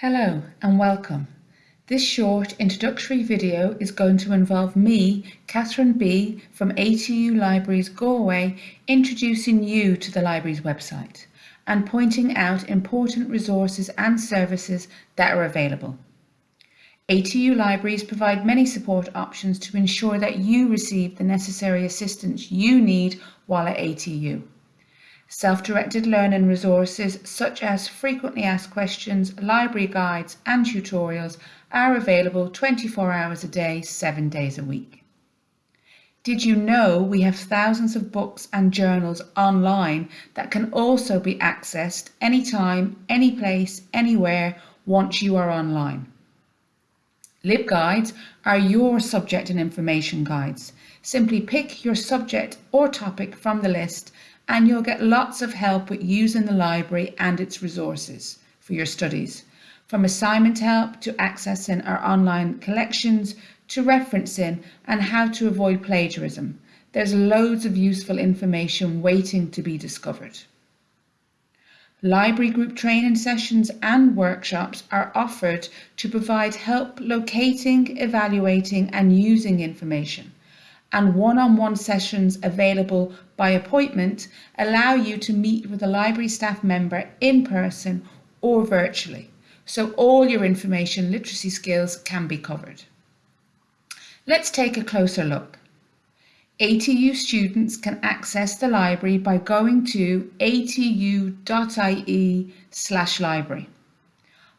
Hello and welcome. This short introductory video is going to involve me, Catherine B from ATU Libraries Galway, introducing you to the library's website and pointing out important resources and services that are available. ATU Libraries provide many support options to ensure that you receive the necessary assistance you need while at ATU. Self-directed learning resources such as frequently asked questions, library guides and tutorials are available 24 hours a day, 7 days a week. Did you know we have thousands of books and journals online that can also be accessed anytime, any place, anywhere once you are online? LibGuides are your subject and information guides. Simply pick your subject or topic from the list and you'll get lots of help with using the library and its resources for your studies, from assignment help to accessing our online collections to referencing and how to avoid plagiarism. There's loads of useful information waiting to be discovered. Library group training sessions and workshops are offered to provide help locating, evaluating and using information and one-on-one sessions available by appointment allow you to meet with a library staff member in person or virtually, so all your information literacy skills can be covered. Let's take a closer look. ATU students can access the library by going to atu.ie slash library.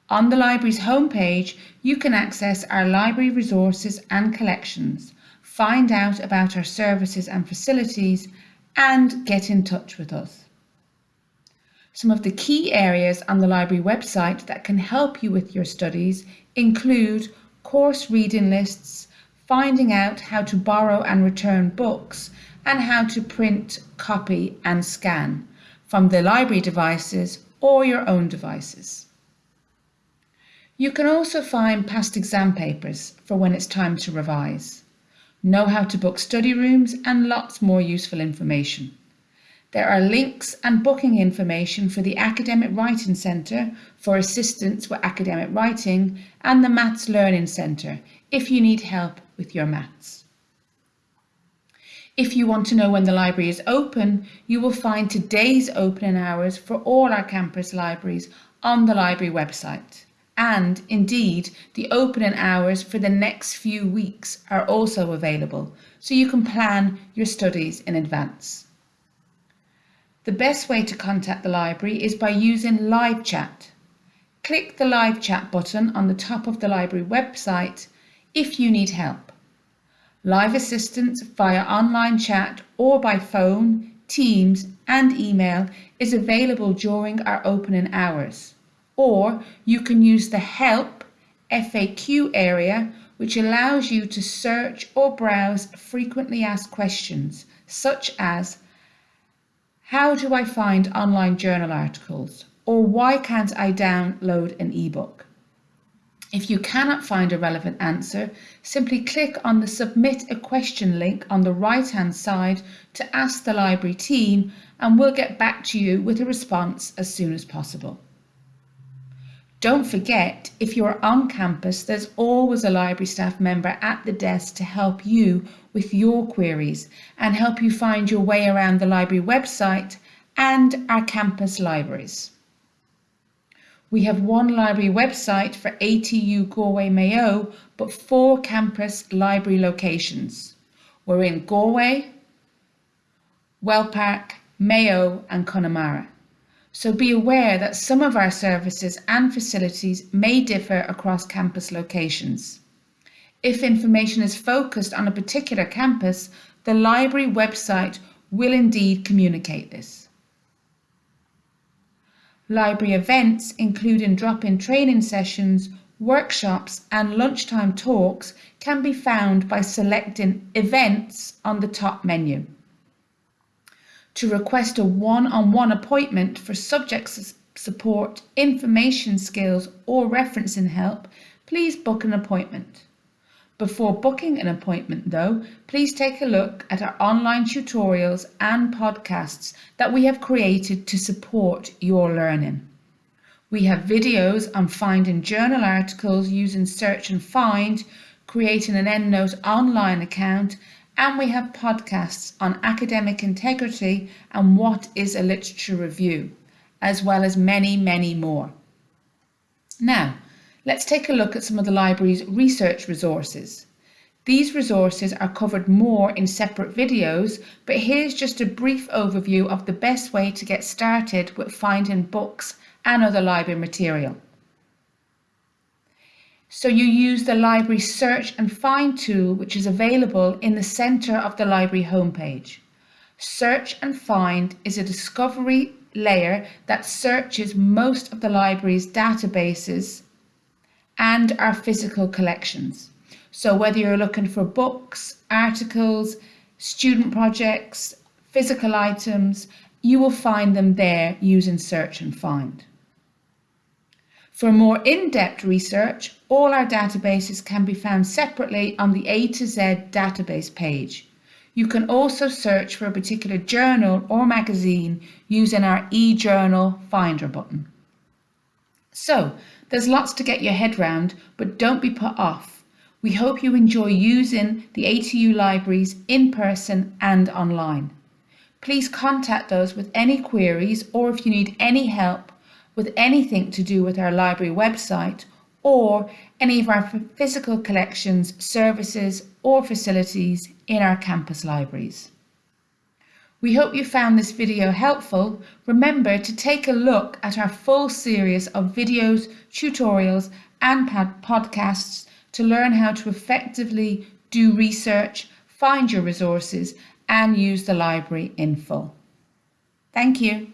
On the library's homepage, you can access our library resources and collections, find out about our services and facilities, and get in touch with us. Some of the key areas on the library website that can help you with your studies include course reading lists, finding out how to borrow and return books, and how to print, copy and scan from the library devices or your own devices. You can also find past exam papers for when it's time to revise know how to book study rooms, and lots more useful information. There are links and booking information for the Academic Writing Centre for assistance with academic writing and the Maths Learning Centre if you need help with your maths. If you want to know when the library is open, you will find today's opening hours for all our campus libraries on the library website and indeed the opening hours for the next few weeks are also available so you can plan your studies in advance. The best way to contact the library is by using live chat. Click the live chat button on the top of the library website if you need help. Live assistance via online chat or by phone, Teams and email is available during our opening hours or you can use the help FAQ area which allows you to search or browse frequently asked questions such as how do I find online journal articles or why can't I download an ebook? If you cannot find a relevant answer, simply click on the Submit a Question link on the right hand side to ask the library team and we'll get back to you with a response as soon as possible. Don't forget, if you're on campus, there's always a library staff member at the desk to help you with your queries and help you find your way around the library website and our campus libraries. We have one library website for ATU Galway Mayo, but four campus library locations. We're in Galway, Wellpark, Mayo and Connemara so be aware that some of our services and facilities may differ across campus locations. If information is focused on a particular campus, the library website will indeed communicate this. Library events, including drop-in training sessions, workshops and lunchtime talks can be found by selecting Events on the top menu to request a one-on-one appointment for subject support, information skills or referencing help, please book an appointment. Before booking an appointment though, please take a look at our online tutorials and podcasts that we have created to support your learning. We have videos on finding journal articles using search and find, creating an EndNote online account, and we have podcasts on academic integrity and what is a literature review, as well as many, many more. Now, let's take a look at some of the library's research resources. These resources are covered more in separate videos, but here's just a brief overview of the best way to get started with finding books and other library material. So you use the library search and find tool which is available in the centre of the library homepage. Search and find is a discovery layer that searches most of the library's databases and our physical collections. So whether you're looking for books, articles, student projects, physical items, you will find them there using search and find. For more in-depth research, all our databases can be found separately on the A to Z database page. You can also search for a particular journal or magazine using our eJournal Finder button. So, there's lots to get your head round, but don't be put off. We hope you enjoy using the ATU libraries in person and online. Please contact us with any queries or if you need any help with anything to do with our library website or any of our physical collections, services or facilities in our campus libraries. We hope you found this video helpful. Remember to take a look at our full series of videos, tutorials and podcasts to learn how to effectively do research, find your resources and use the library in full. Thank you.